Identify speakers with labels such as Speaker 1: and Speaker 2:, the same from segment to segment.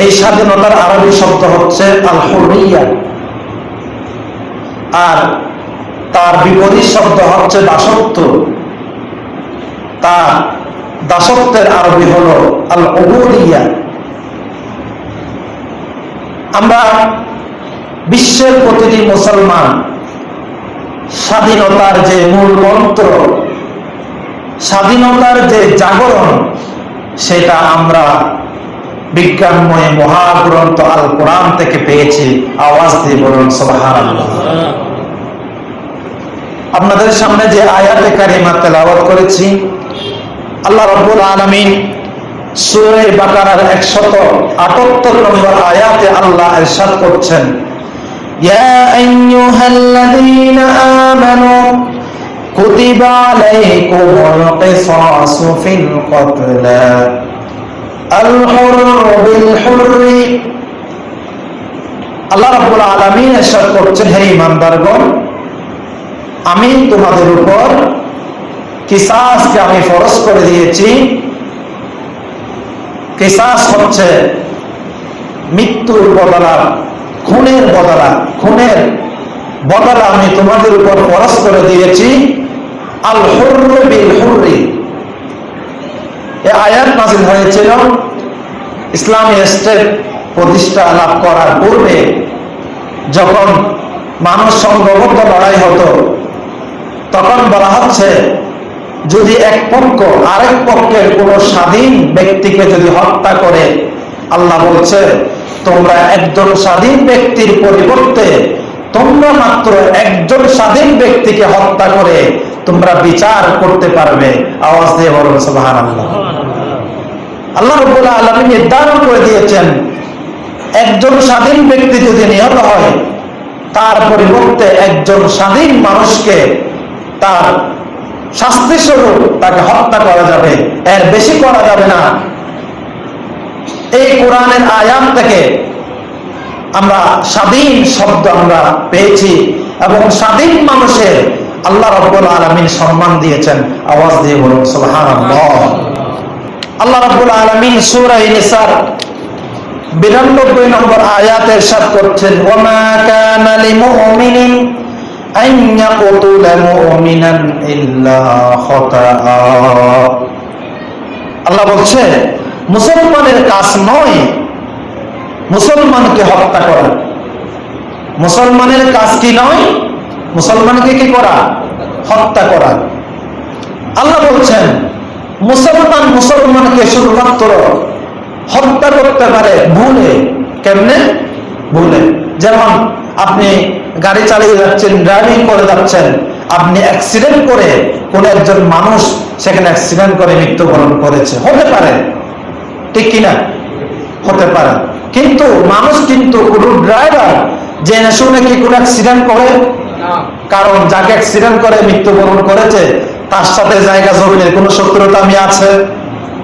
Speaker 1: এই স্বাধীনতার আরবি শব্দ হচ্ছে আল হুরিয়া আর তার বিপরীত শব্দ হচ্ছে দাসত্ব। তার দাসত্বের আরবি হল আল অবুরিয়া আমরা বিশ্বের প্রতিটি মুসলমান স্বাধীনতার যে মূল মন্ত্র, স্বাধীনতার যে জাগরণ, সেটা আমরা বিজ্ঞানময় মহাগ্রন্থ আল কোরআন থেকে পেয়েছি আওয়াজ দিয়ে বলুন সোহার আপনাদের সামনে যে আয়াতে কারিমা তেলাওয়াত করেছি আল্লাহ রব্বুল আলমিন সুরে বাকারার একশত আটাত্তর নম্বর আয়াতে আল্লাহ এরশাদ করছেন
Speaker 2: يا أيها الذين آمنوا كتب عليكم القصاص في القتلى الحر بالحر
Speaker 1: আল্লাহ রাব্বুল আলামিন এরশাদ করছেন, হে ইমানদারগণ আমি তোমাদের উপর কিসাসকে আমি ফরজ করে দিয়েছি, কিসাস হচ্ছে মৃত্যুর বদলা, খুনের বদলা খুনের বদলা আমি তোমাদের উপর ফরজ করে দিয়েছি। আল বিল হুররি এই আয়াত নাজিল হয়েছিল ইসলামী স্টেট প্রতিষ্ঠা লাভ করার পূর্বে যখন মানুষ সংঘবদ্ধ লড়াই হতো, তখন বলা হচ্ছে, যদি এক পক্ষ আরেক পক্ষের কোন স্বাধীন ব্যক্তিকে যদি হত্যা করে, আল্লাহ বলছে, তোমরা একজন স্বাধীন ব্যক্তির পরিবর্তে তোমরা মাত্র একজন স্বাধীন ব্যক্তিকে হত্যা করে তোমরা বিচার করতে পারবে। আওয়াজ দিয়ে বলুন সুবাহান আল্লাহ আল্লাহ রবুল্লাহ আলমী নির্ধারণ করে দিয়েছেন, একজন স্বাধীন ব্যক্তি যদি নিহত হয়, তার পরিবর্তে একজন স্বাধীন মানুষকে তার শাস্তি স্বরূপ তাকে হত্যা করা যাবে। এর বেশি করা যাবে না। এই কোরআনের আয়াম থেকে আমরা স্বাধীন শব্দ আমরা পেয়েছি এবং স্বাধীন মানুষের আল্লাহ রব্বুল আলমিন সম্মান দিয়েছেন। আওয়াজ দিয়ে বলুন সুলহান আল্লাহ রব্বুল আলমিন সুরাই নিসার বিরানব্বই নম্বর আয়াত এরশাদ করছেন, ওমা কানা লিমুমিনিন আন ইয়াকতুলা মুমিনান ইল্লা খাতাআ। আল্লাহ বলছে, মুসলমানের কাজ নয় মুসলমানকে হত্যা করা। মুসলমানের কাজ কি নয়? মুসলমানকে কি করা? হত্যা করা। আল্লাহ বলছেন মুসলমান মুসলমানকে শুধুমাত্র হত্যা করতে পারে ভুলে কেমনে? ভুলে। যেমন আপনি গাড়ি চালিয়ে যাচ্ছেন ড্রাইভিং করে যাচ্ছেন আপনি অ্যাক্সিডেন্ট করে কোন একজন মানুষ সেখানে অ্যাক্সিডেন্ট করে মৃত্যুবরণ করেছে। হতে পারে। ঠিক কিনা? হতে পারে। কিন্তু মানুষ কিন্তু কোন ড্রাইভার জেনে শুনে কি কোন অ্যাক্সিডেন্ট করে? কারণ যাকে অ্যাক্সিডেন্ট করে মৃত্যুবরণ করেছে তার সাথে জায়গা জমিনের কোনো শত্রুতা আমি আছে?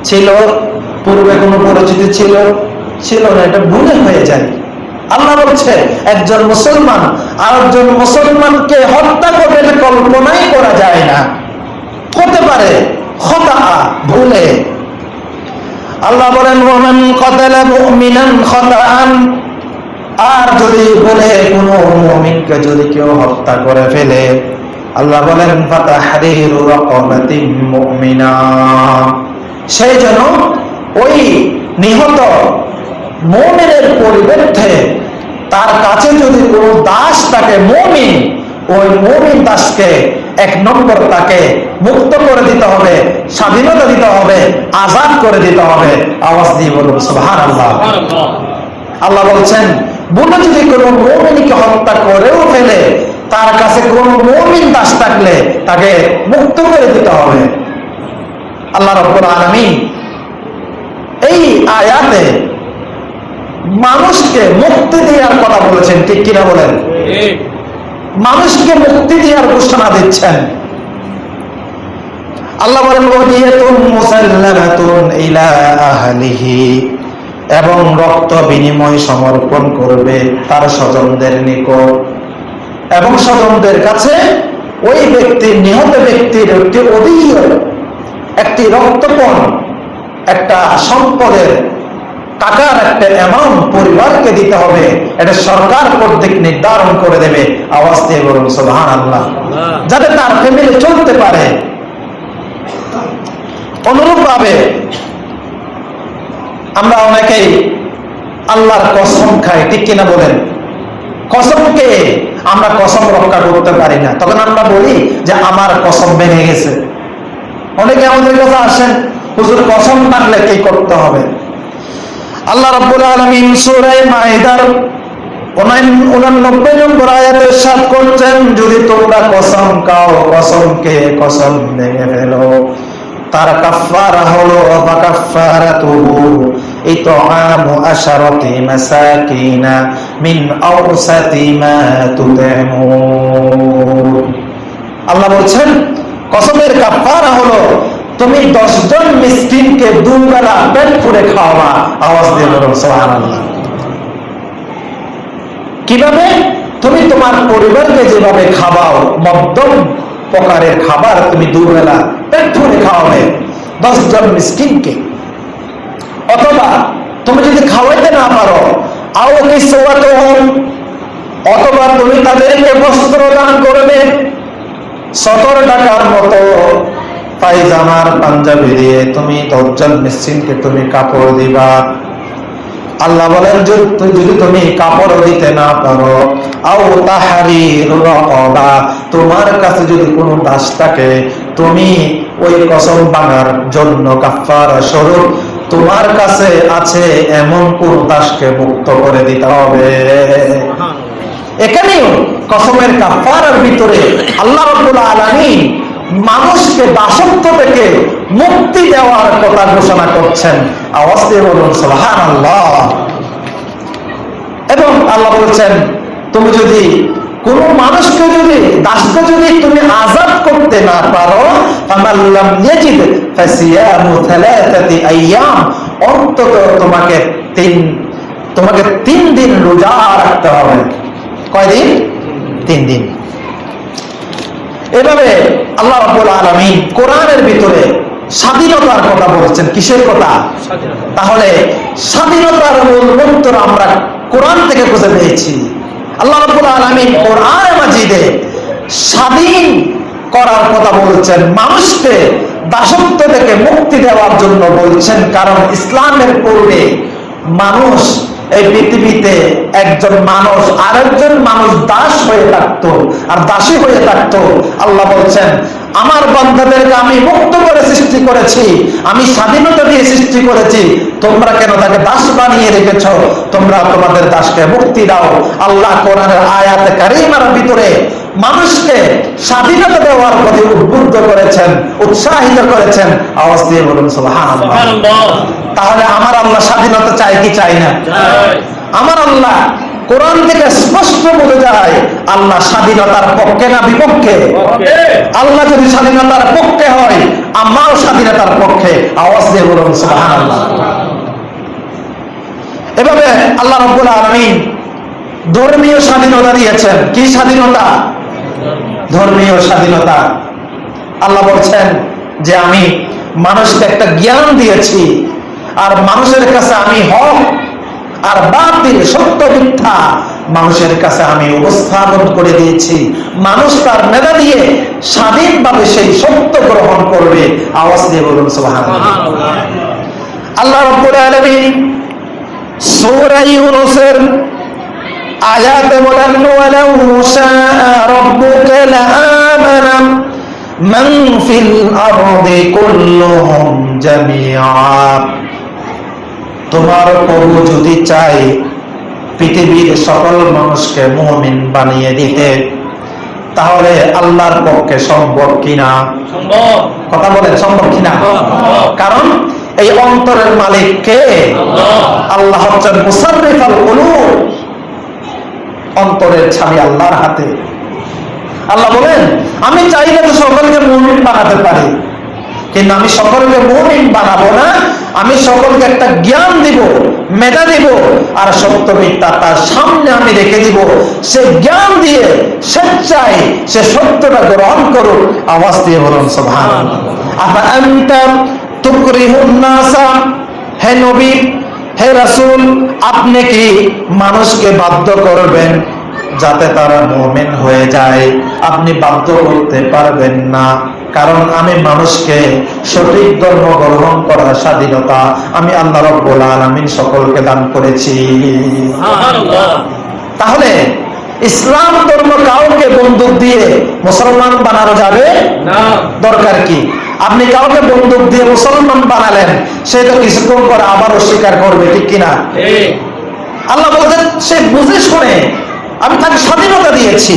Speaker 1: ছিল, পূর্বে কোনো পরিচিতি ছিল? ছিল না, এটা ভুলে হয়ে যায়। আল্লাহ বলছে, একজন মুসলমান আর একজন মুসলমানকে হত্যা করবে কল্পনাই করা যায় না। হতে পারে, হতা, ভুলে। আল্লাহ বলেন, ওমান কতালা আর যদি বলে, কোনো মুমিনকে যদি কেউ হত্যা করে ফেলে আল্লাহ বলেন সেই জন্য ওই নিহত মুমিনের পরিবর্তে তার কাছে যদি কোনো দাস তাকে মুমিন ওই মুমিন দাসকে এক নম্বর তাকে মুক্ত করে দিতে হবে স্বাধীনতা দিতে হবে আজাদ করে দিতে হবে। আওয়াজ দিয়ে বলুন সুবহান আল্লাহ আল্লাহ বলছেন বলে যদি কোনো মৌমিনকে হত্যা করেও ফেলে তার কাছে কোন মৌমিন দাস থাকলে তাকে মুক্ত করে দিতে হবে। আল্লাহ রব্বুল আলমী এই আয়াতে মানুষকে মুক্তি দেওয়ার কথা বলেছেন, ঠিক কিনা বলেন? মানুষকে মুক্তি দেওয়ার ঘোষণা দিচ্ছেন। আল্লাহ বলেন এবং রক্ত বিনিময় সমর্পণ করবে তার স্বজনদের নিকট। এবং স্বজনদের কাছে ওই ব্যক্তির নিহত ব্যক্তির একটি অধীয় একটি রক্তপণ একটা সম্পদের টাকার একটা অ্যামাউন্ট পরিবারকে দিতে হবে। এটা সরকার কর্তৃক নির্ধারণ করে দেবে। আওয়াজ দিয়ে বলুন সোহান আল্লাহ যাতে তার ফ্যামিলি চলতে পারে। অনুরূপ ভাবে আমরা অনেকেই আল্লাহর কসম খাই ঠিক কিনা বলেন? কসমকে আমরা কসম রক্ষা করতে পারি না। তখন আমরা বলি যে আমার কসম ভেঙে গেছে। অনেকে আমাদের কাছে আসেন, হুজুর, কসম টানলে কি করতে হবে? আল্লাহ রাব্বুল আলামিন সূরা মাইদার 89 নম্বর আয়াতে ইরশাদ করছেন, যদি তোমরা কসম খাও, কসমকে কসম ভেঙে ফেলো। তার কাফারা হলো ফাকাফারাতুহু আল্লাহ বলছেন, কসমের কাফারা হলো, তুমি দশজন মিসকিনকে দুবেলা পেট পুরে খাওয়াবা। আওয়াজ দিয়ে বলুন, সুবহানাল্লাহ। কীভাবে? তুমি তোমার পরিবারকে যেভাবে খাওয়াও মধ্যম প্রকারের খাবার তুমি দুবেলা পেট ভরে খাওয়াবে। দশজন মিসকিনকে অথবা তুমি যদি খাওয়াইতে না পারো অথবা তুমি তাদেরকে বস্ত্র দান করবে, সতেরো টাকার মতো পায়জামার পাঞ্জাবি দিয়ে তুমি দশজন মিসকিনকে তুমি কাপড় দিবা। আল্লাহ বলেন, যদি যদি তুমি কাপড় দিতে না পারো, আও তাহারি রকবা, তোমার কাছে যদি কোনো দাস থাকে, তুমি ওই কসম ভাঙার জন্য কাফার স্বরূপ তোমার কাছে আছে এমন কোন মুক্ত করে দিতে হবে। এখানেও কসমের কাফারার ভিতরে আল্লাহ রাব্বুল মানুষকে দাসত্ব থেকে মুক্তি দেওয়ার কথা ঘোষণা করছেন। এবং আল্লাহ বলছেন, তুমি যদি কোন মানুষকে যদি দাসকে যদি তুমি আজাদ করতে না পারো অন্তত তোমাকে তিন তোমাকে তিন দিন রোজা রাখতে হবে। কয়দিন? তিন দিন। এভাবে আল্লাহ রাব্বুল আলামিন কোরআনের ভিতরে স্বাধীনতার কথা বলেছেন। কিসের কথা? তাহলে স্বাধীনতার মূল মন্ত্র আমরা কোরআন থেকে খুঁজে পেয়েছি। আল্লাহ রব্বুল আলামিন কোরআনে মাজিদে স্বাধীন করার কথা বলছেন। মানুষকে দাসত্ব থেকে মুক্তি দেওয়ার জন্য বলছেন, কারণ ইসলামের পূর্বে মানুষ এই পৃথিবীতে একজন মানুষ, আরেকজন মানুষ দাস হয়ে থাকতো। আর দাসী হয়ে থাকতো। আল্লাহ বলছেন, আমার বন্ধাদেরকে আমি মুক্ত করে সৃষ্টি করেছি, আমি স্বাধীনতা দিয়ে সৃষ্টি করেছি। তোমরা কেন তাকে দাস বানিয়ে রেখেছ? তোমরা তোমাদের দাসকে মুক্তি দাও। আল্লাহ কোরআনের আয়াতে কারিমার ভিতরে মানুষকে স্বাধীনতা দেওয়ার প্রতি উদ্বুদ্ধ করেছেন, উৎসাহিত করেছেন। আওয়াজ দিয়ে বলুন, সুবহানাল্লাহ। তাহলে আমার আল্লাহ স্বাধীনতা চাই কি চাই না? আমার আল্লাহ কোরআন থেকে স্পষ্ট বলে যায় আল্লাহ স্বাধীনতার পক্ষে না বিপক্ষে? আল্লাহ যদি স্বাধীনতার পক্ষে হয় আমরাও স্বাধীনতার পক্ষে। আওয়াজ দিয়ে বলুন এভাবে আল্লাহ রাব্বুল আলামিন ধর্মীয় স্বাধীনতা দিয়েছেন। কি স্বাধীনতা? ধর্মীয় স্বাধীনতা। আল্লাহ বলছেন যে আমি মানুষকে একটা জ্ঞান দিয়েছি আর মানুষের কাছে আমি হক আর বাতিল, সত্য, মিথ্যা মানুষের কাছে আমি উপস্থাপন করে দিয়েছি। মানুষ তার মেধা দিয়ে স্বাধীনভাবে সেই সত্য গ্রহণ করবে। আওয়াজ দিয়ে বলুন, সুবহানাল্লাহ। আল্লাহ আয়াতে তোমার প্রভু যদি চাই পৃথিবীর সকল মানুষকে মুমিন বানিয়ে দিতে তাহলে আল্লাহর পক্ষে সম্ভব কিনা? কথা বলেন সম্ভব কিনা? কারণ এই অন্তরের মালিক কে? আল্লাহ। হচ্ছেন অন্তরের ছাবি আল্লাহর হাতে। আল্লাহ বলেন আমি চাইলে তো সকলকে মুমিন বানাতে পারি কিন্তু আমি সকলকে মুমিন বানাবো না। আমি সকলকে একটা জ্ঞান দিব, মেধা দিব, আর সত্য মিথ্যা তার সামনে আমি রেখে দিব। সে জ্ঞান দিয়ে স্বেচ্ছায় সে সত্যটা গ্রহণ করুক। আওয়াজ দিয়ে বলুন হে নবী, হে রাসূল, আপনি কি মানুষকে বাধ্য করবেন যাতে তারা মুমিন হয়ে যায়? আপনি বাধ্য করতে পারবেন না। কারণ আমি মানুষকে সঠিক ধর্ম গ্রহণ করার স্বাধীনতা আমি আল্লাহ রব্বুল আলামিন সকলকে দান করেছি। তাহলে ইসলাম ধর্ম কাউকে বন্দুক দিয়ে মুসলমান বানানো যাবে? দরকার কি? আপনি কাউকে বন্দুক দিয়ে মুসলমান বানালেন সে তো কিছুক্ষণ পর আবার অস্বীকার করবে ঠিক কিনা? আল্লাহ বলছেন সে বুঝে শুনে আমি তাকে স্বাধীনতা দিয়েছি।